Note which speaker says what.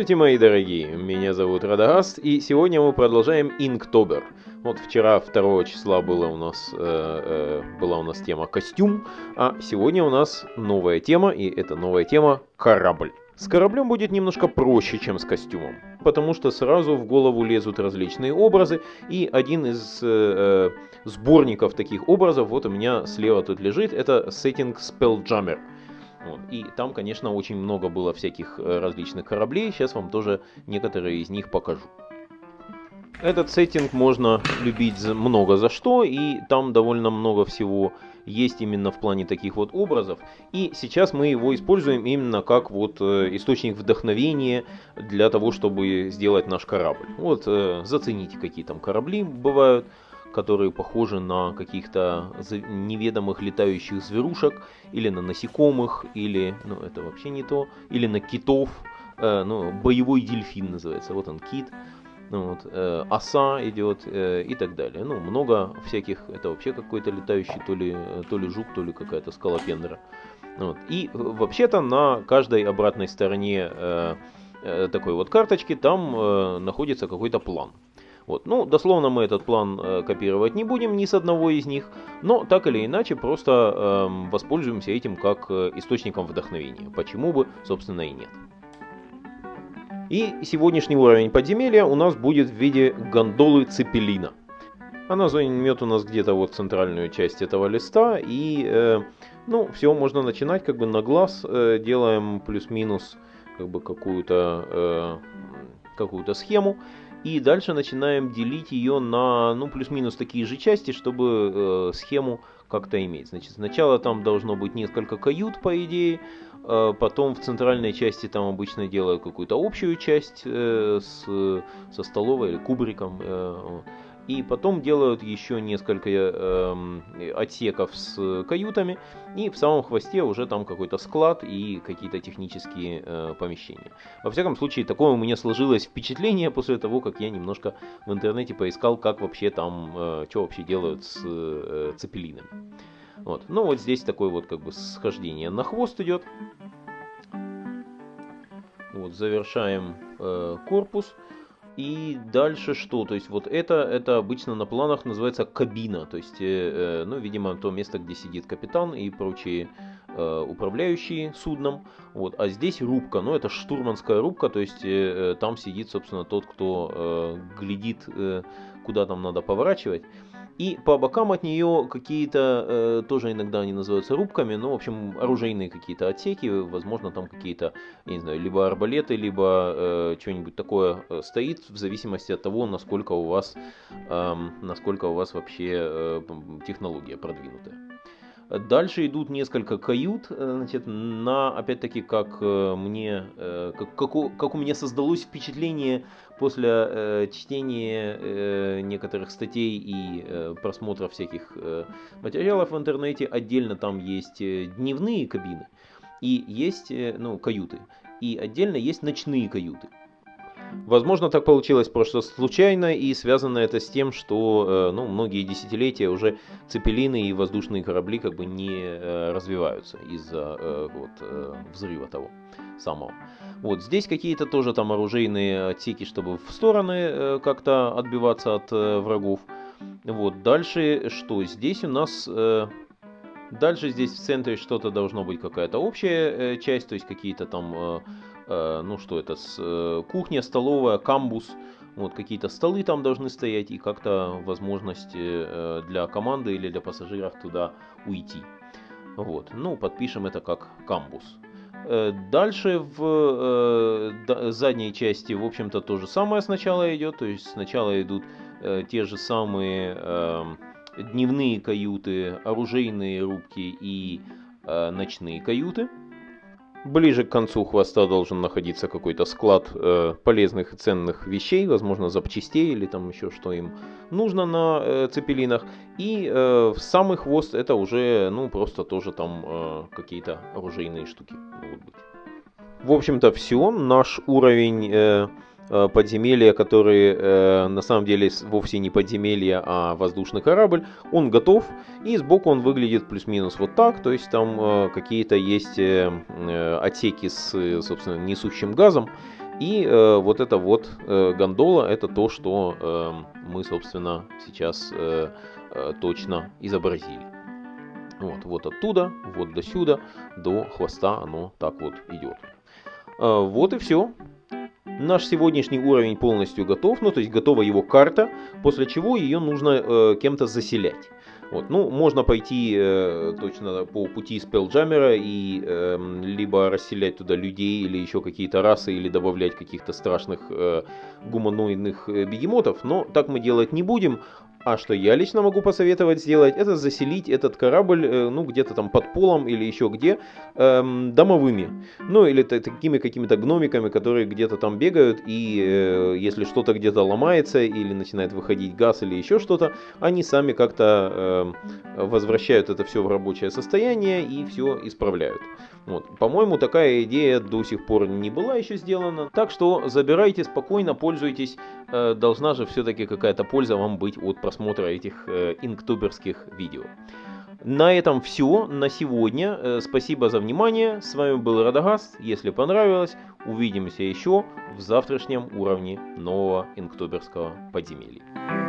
Speaker 1: Здравствуйте, мои дорогие! Меня зовут Радагаст, и сегодня мы продолжаем Инктобер. Вот вчера 2 числа была у нас, э, э, была у нас тема костюм, а сегодня у нас новая тема, и эта новая тема корабль. С кораблем будет немножко проще, чем с костюмом, потому что сразу в голову лезут различные образы, и один из э, э сборников таких образов, вот у меня слева тут лежит, это Setting Spelljammer. Вот. И там, конечно, очень много было всяких э, различных кораблей. Сейчас вам тоже некоторые из них покажу. Этот сеттинг можно любить много за что, и там довольно много всего есть именно в плане таких вот образов. И сейчас мы его используем именно как вот э, источник вдохновения для того, чтобы сделать наш корабль. Вот э, зацените, какие там корабли бывают которые похожи на каких-то неведомых летающих зверушек, или на насекомых, или, ну это вообще не то, или на китов, э, ну, боевой дельфин называется, вот он кит, ну, вот, э, оса идет э, и так далее. Ну, много всяких, это вообще какой-то летающий, то ли, то ли жук, то ли какая-то скалопендра. Вот. И э, вообще-то на каждой обратной стороне э, э, такой вот карточки там э, находится какой-то план. Вот. Ну, дословно мы этот план э, копировать не будем ни с одного из них, но так или иначе просто э, воспользуемся этим как э, источником вдохновения. Почему бы, собственно, и нет. И сегодняшний уровень подземелья у нас будет в виде гондолы Цепелина. Она займет у нас где-то вот центральную часть этого листа. И, э, ну, все, можно начинать как бы на глаз. Э, делаем плюс-минус как бы какую-то э, какую-то схему. И дальше начинаем делить ее на, ну, плюс-минус такие же части, чтобы э, схему как-то иметь. Значит, сначала там должно быть несколько кают, по идее, э, потом в центральной части там обычно делают какую-то общую часть э, с, со столовой или кубриком. Э, и потом делают еще несколько э, отсеков с каютами, и в самом хвосте уже там какой-то склад и какие-то технические э, помещения. Во всяком случае, такое у меня сложилось впечатление после того, как я немножко в интернете поискал, как вообще там, э, что вообще делают с э, цепелинами. Вот. Ну вот здесь такое вот как бы схождение на хвост идет. Вот, завершаем э, корпус. И дальше что? То есть вот это, это обычно на планах называется кабина. То есть, э, э, ну, видимо, то место, где сидит капитан и прочие э, управляющие судном. Вот. А здесь рубка. Ну, это штурманская рубка. То есть э, э там сидит, собственно, тот, кто э, глядит, э, куда там надо поворачивать. И по бокам от нее какие-то, э, тоже иногда они называются рубками, ну, в общем, оружейные какие-то отсеки, возможно, там какие-то, я не знаю, либо арбалеты, либо э, что-нибудь такое э, стоит, в зависимости от того, насколько у вас, э, насколько у вас вообще э, технология продвинутая. Дальше идут несколько кают, э, значит, на, опять-таки, как э, мне, э, как, как, у, как у меня создалось впечатление после э, чтения э, некоторых статей и э, просмотра всяких э, материалов в интернете, отдельно там есть дневные кабины и есть, ну, каюты, и отдельно есть ночные каюты. Возможно, так получилось просто случайно, и связано это с тем, что э, ну, многие десятилетия уже цепелины и воздушные корабли как бы не э, развиваются из-за э, вот, взрыва того самого. Вот здесь какие-то тоже там оружейные отсеки, чтобы в стороны как-то отбиваться от врагов. Вот дальше что? Здесь у нас Дальше здесь в центре что-то должно быть какая-то общая часть, то есть какие-то там ну что это, с, э, кухня, столовая, камбус, вот какие-то столы там должны стоять и как-то возможности э, для команды или для пассажиров туда уйти. Вот, ну подпишем это как камбус. Дальше в задней части, в общем-то, то же самое сначала идет. То есть сначала идут те же самые дневные каюты, оружейные рубки и ночные каюты. Ближе к концу хвоста должен находиться какой-то склад э, полезных и ценных вещей, возможно, запчастей или там еще что им нужно на э, цепелинах. И э, самый хвост это уже, ну, просто тоже там э, какие-то оружейные штуки могут быть. В общем-то, все. Наш уровень... Э, подземелья, которые э, на самом деле вовсе не подземелья, а воздушный корабль, он готов, и сбоку он выглядит плюс-минус вот так, то есть там э, какие-то есть э, э отсеки с, собственно, несущим газом, И э, вот эта вот э, гондола, это то, что э, мы, собственно, сейчас э, э, точно изобразили. Вот, вот оттуда, вот до сюда, до хвоста оно так вот идет. Э, вот и все. Наш сегодняшний уровень полностью готов, ну то есть готова его карта, после чего ее нужно э, кем-то заселять. Вот, ну, можно пойти э, точно по пути спелджаммера и э, либо расселять туда людей или еще какие-то расы, или добавлять каких-то страшных э, гуманоидных э, бегемотов, но так мы делать не будем, а что я лично могу посоветовать сделать, это заселить этот корабль, э, ну, где-то там под полом или еще где, эм, домовыми. Ну, или такими какими-то гномиками, которые где-то там бегают, и э, если что-то где-то ломается, или начинает выходить газ, или еще что-то, они сами как-то э, возвращают это все в рабочее состояние и все исправляют. Вот. По-моему, такая идея до сих пор не была еще сделана. Так что забирайте спокойно, пользуйтесь. Э, должна же все-таки какая-то польза вам быть от просмотра этих э, инктуберских видео. На этом все на сегодня. Э, спасибо за внимание. С вами был Радагаст. Если понравилось, увидимся еще в завтрашнем уровне нового инктуберского подземелья.